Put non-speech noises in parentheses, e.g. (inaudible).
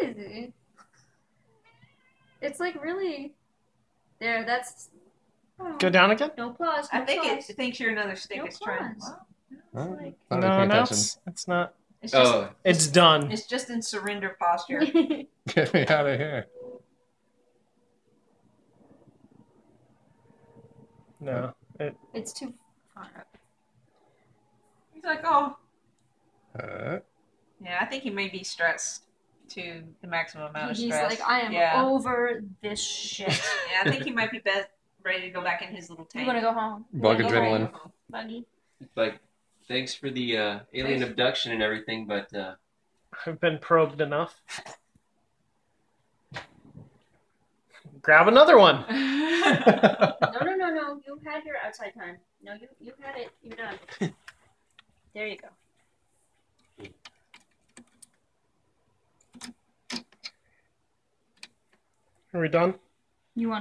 crazy. It's like really. There, that's. oh, Go down again? No applause. I think applause. it thinks you're another stick. No it's trying. applause. Well, Huh? like- no, paying no, it's, it's not. it's just Oh, It's done. it's just in surrender posture. (laughs) Get me out of here. No. it, it's too far up. He's like, oh, Uh, yeah. I think he may be stressed to the maximum amount of He's stress. like, I am Yeah. over this shit. Yeah, I think he might be best ready to go back in his little You want to go home? You Bug wanna go adrenaline. home, like, thanks for the uh, alien Thanks. abduction and everything, but uh, I've been probed enough. Grab another one. (laughs) No, no, no, no. You had your outside time. No, you you had it. You're done. (laughs) there you go. Are we done? You want